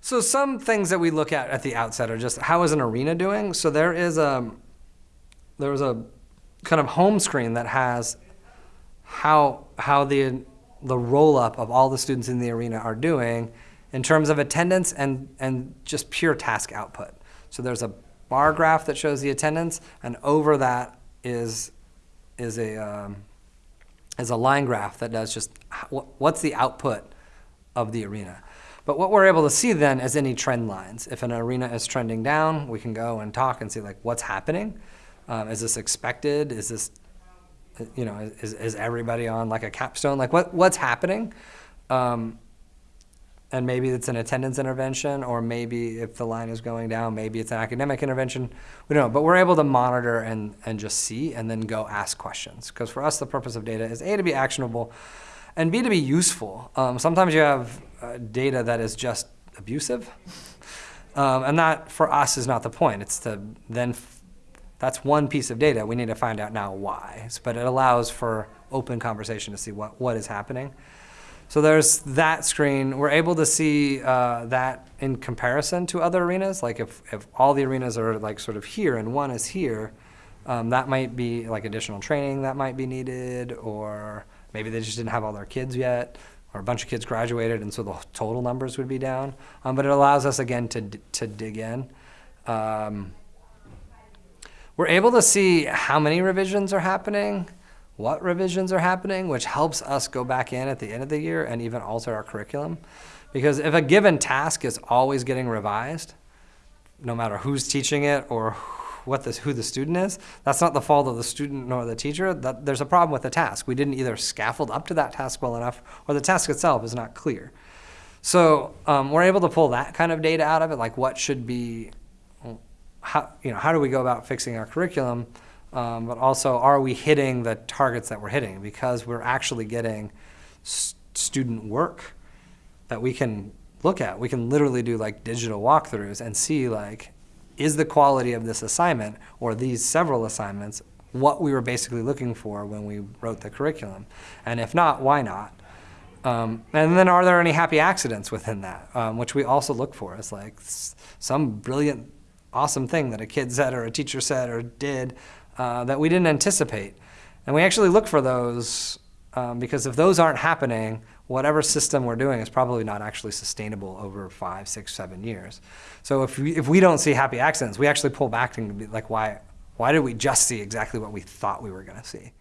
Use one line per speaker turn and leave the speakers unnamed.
So some things that we look at at the outset are just how is an arena doing? So there is a there was a kind of home screen that has how how the the roll up of all the students in the arena are doing in terms of attendance and and just pure task output. So there's a bar graph that shows the attendance, and over that is is a um, is a line graph that does just what's the output of the arena. But what we're able to see then is any trend lines. If an arena is trending down, we can go and talk and see like what's happening. Um, is this expected? Is this, you know, is, is everybody on like a capstone? Like what, what's happening? Um, and maybe it's an attendance intervention, or maybe if the line is going down, maybe it's an academic intervention. We don't know, but we're able to monitor and, and just see and then go ask questions. Because for us, the purpose of data is A, to be actionable, and B, to be useful. Um, sometimes you have uh, data that is just abusive, um, and that, for us, is not the point. It's to then, that's one piece of data. We need to find out now why. But it allows for open conversation to see what, what is happening. So there's that screen. We're able to see uh, that in comparison to other arenas. Like if, if all the arenas are like sort of here and one is here, um, that might be like additional training that might be needed, or maybe they just didn't have all their kids yet, or a bunch of kids graduated, and so the total numbers would be down. Um, but it allows us again to to dig in. Um, we're able to see how many revisions are happening what revisions are happening, which helps us go back in at the end of the year and even alter our curriculum. Because if a given task is always getting revised, no matter who's teaching it or what who the student is, that's not the fault of the student nor the teacher. That, there's a problem with the task. We didn't either scaffold up to that task well enough or the task itself is not clear. So um, we're able to pull that kind of data out of it, like what should be, how, you know, how do we go about fixing our curriculum um, but also are we hitting the targets that we're hitting because we're actually getting student work that we can look at. We can literally do like digital walkthroughs and see like, is the quality of this assignment or these several assignments what we were basically looking for when we wrote the curriculum? And if not, why not? Um, and then are there any happy accidents within that, um, which we also look for as like some brilliant, awesome thing that a kid said or a teacher said or did uh, that we didn't anticipate. And we actually look for those um, because if those aren't happening, whatever system we're doing is probably not actually sustainable over five, six, seven years. So if we, if we don't see happy accidents, we actually pull back and be like, why, why did we just see exactly what we thought we were going to see?